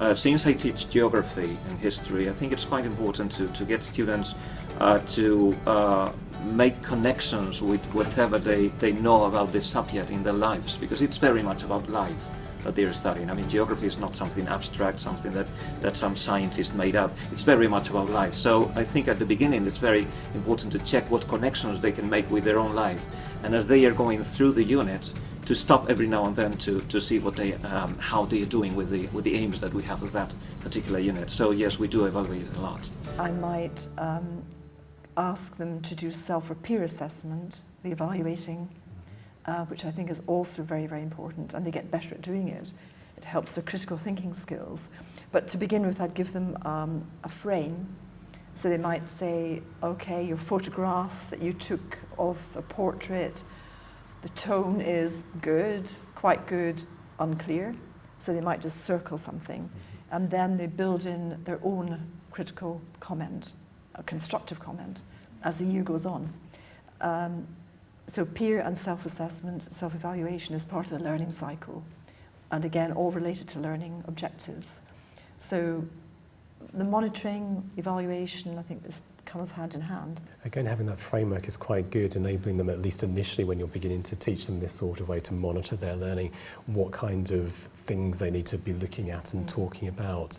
Uh, since I teach geography and history, I think it's quite important to, to get students uh, to uh, make connections with whatever they, they know about the subject in their lives, because it's very much about life that they're studying. I mean, geography is not something abstract, something that, that some scientist made up. It's very much about life. So I think at the beginning it's very important to check what connections they can make with their own life. And as they are going through the unit, to stop every now and then to, to see what they, um, how they are doing with the, with the aims that we have with that particular unit. So yes, we do evaluate a lot. I might um, ask them to do self or peer assessment, the evaluating, uh, which I think is also very, very important, and they get better at doing it. It helps their critical thinking skills. But to begin with, I'd give them um, a frame. So they might say, okay, your photograph that you took of a portrait the tone is good, quite good, unclear. So they might just circle something. Mm -hmm. And then they build in their own critical comment, a constructive comment, as the year goes on. Um, so peer and self-assessment, self-evaluation is part of the learning cycle. And again, all related to learning objectives. So the monitoring, evaluation, I think is comes hand in hand. Again, having that framework is quite good, enabling them at least initially when you're beginning to teach them this sort of way to monitor their learning, what kind of things they need to be looking at and mm. talking about.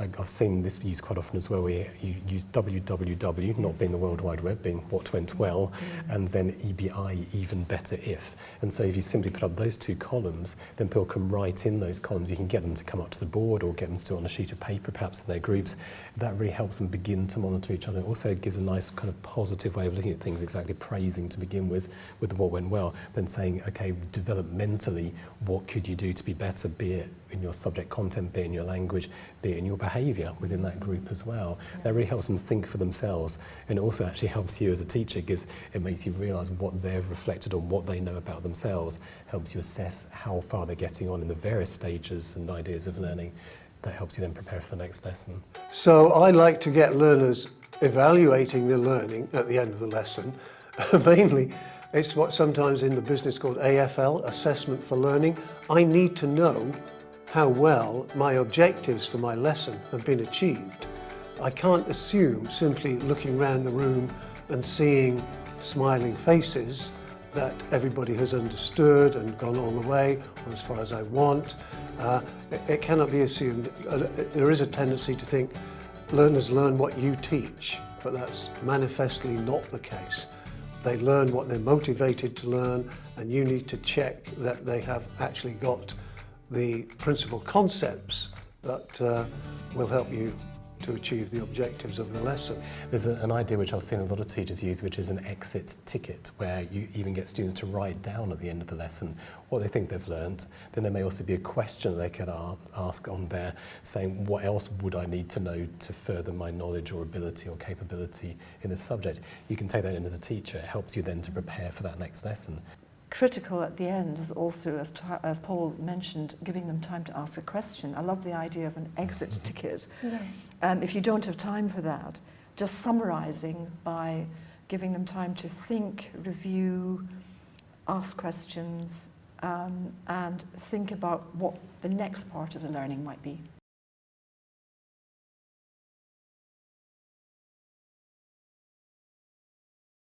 I, I've seen this used quite often as well, where you use www, not being the World Wide Web, being what went well, mm. and then EBI, even better if. And so if you simply put up those two columns, then people can write in those columns. You can get them to come up to the board or get them to do it on a sheet of paper, perhaps in their groups. That really helps them begin to monitor each other. It also gives a nice kind of positive way of looking at things, exactly praising to begin with, with what went well, then saying, okay, developmentally, what could you do to be better, be it in your subject content, be it in your language, be it in your behaviour within that group as well. That really helps them think for themselves and it also actually helps you as a teacher because it makes you realise what they've reflected on, what they know about themselves, helps you assess how far they're getting on in the various stages and ideas of learning. That helps you then prepare for the next lesson. So I like to get learners evaluating their learning at the end of the lesson, mainly it's what sometimes in the business called AFL, Assessment for Learning. I need to know how well my objectives for my lesson have been achieved. I can't assume simply looking around the room and seeing smiling faces that everybody has understood and gone all the way or as far as I want. Uh, it, it cannot be assumed. Uh, there is a tendency to think learners learn what you teach, but that's manifestly not the case. They learn what they're motivated to learn and you need to check that they have actually got the principal concepts that uh, will help you to achieve the objectives of the lesson. There's a, an idea which I've seen a lot of teachers use, which is an exit ticket, where you even get students to write down at the end of the lesson what they think they've learnt. Then there may also be a question they could ask on there, saying, what else would I need to know to further my knowledge or ability or capability in this subject? You can take that in as a teacher. It helps you then to prepare for that next lesson critical at the end is also, as, as Paul mentioned, giving them time to ask a question. I love the idea of an exit mm-hmm. ticket. Yes. Um, if you don't have time for that, just summarizing by giving them time to think, review, ask questions, um, and think about what the next part of the learning might be.